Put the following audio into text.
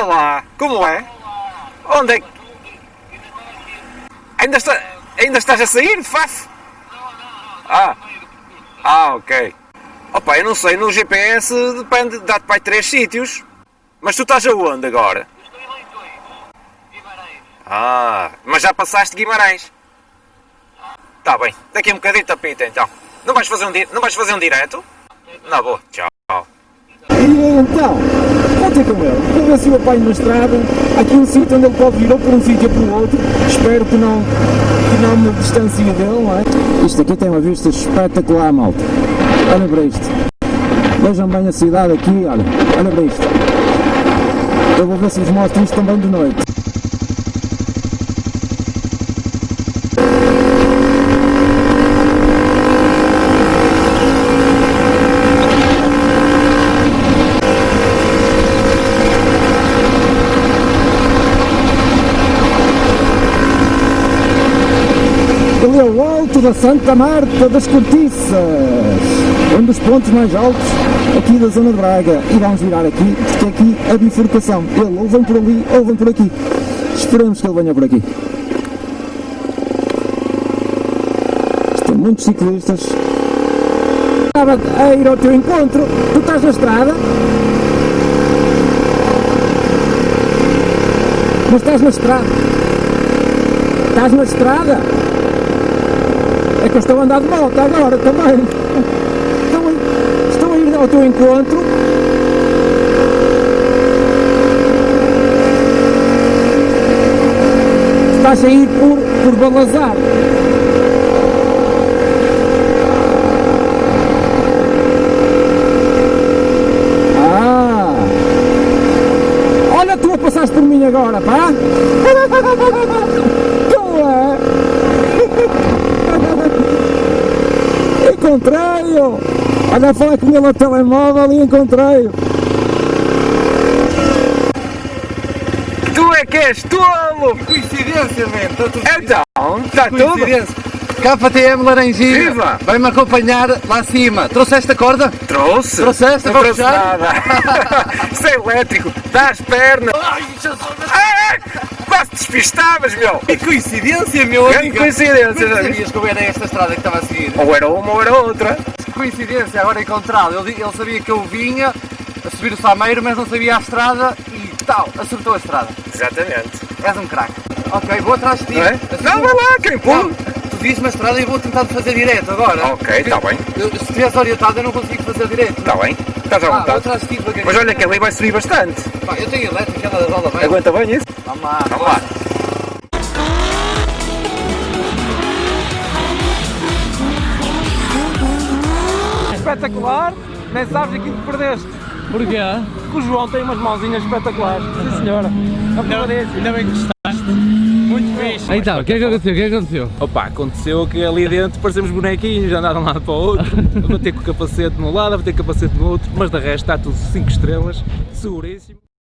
Olá, como é? Onde é que... Ainda, está... Ainda estás a sair de Faf? Ah, ah, ok. Opa, eu não sei, no GPS depende, dá-te para três sítios. Mas tu estás aonde agora? Ah, mas já passaste Guimarães. Tá bem, daqui a um bocadinho tapita então. Não vais fazer um, não vais fazer um direto? Não vou, tchau. E então, vou ter com ele, vou ver se o apanho na estrada, aqui um sítio onde ele pode vir ou por um sítio ou por outro, espero que não, que não me distancie dele, não é? Isto aqui tem uma vista espetacular, malta. Olha para isto. Vejam bem a cidade aqui, olha, olha para isto. Eu vou ver se vos mostro isto também de noite. É o alto da Santa Marta das Cortiças, um dos pontos mais altos aqui da zona de Braga. E vamos virar aqui, porque aqui a bifurcação. Ele ou vem por ali ou vem por aqui. Esperemos que ele venha por aqui. Estão muitos ciclistas. Estava a ir ao teu encontro. Tu estás na estrada? Mas estás na estrada? Estás na estrada? É que eu estou a andar de moto agora também. Estou a, ir ao teu encontro. Estás a ir por, por Balazar. Ah! Olha, tu a passaste por mim agora, pá! Tu é? Encontrei-o! Olha a falar com ele no telemóvel e encontrei-o! Tu é que és tolo! Coincidência, man. Está tudo Então, está tudo? KTM Laranjinha. Viva! Vai-me acompanhar lá acima. Trouxeste a corda? Trouxe! Trouxeste Não trouxe puxar? nada! Isto é elétrico! Dá as pernas! Ai, Jesus! Despistavas, meu! Que coincidência, meu amigo! coincidência, Não já viste? sabias que eu era esta estrada que estava a seguir? Ou era uma ou era outra. Que coincidência, agora encontrá-lo. Ele, ele sabia que eu vinha a subir o Sameiro, mas não sabia a estrada e tal, acertou a estrada. Exatamente. És um craque. Ok, vou atrás de ti. Não é? Assim, Não, vai lá, quem pula? tu dizes-me a estrada e vou tentar fazer direto agora. Ok, está bem. Eu- se estiveres orientado eu não consigo fazer direto. Está bem. Estás à Ah, vontade. atrás de ti. Mas olha que ali vai subir bastante. Pá, eu tenho elétrica, ela rola bem. Aguenta bem isso? Vamos lá. Vamos lá. Espetacular! Nem sabes aquilo que perdeste. Porquê? Que o João tem umas mãozinhas espetaculares. Sim senhora. Delícia. Ainda bem que gostaste. Muito fixe. Então, o que é que aconteceu? O que é que aconteceu? Opa, aconteceu que ali dentro parecemos bonequinhos, andaram de um lado para o outro, a bater com o capacete num lado, a bater com o capacete no outro, mas de resto está tudo 5 estrelas, seguríssimo.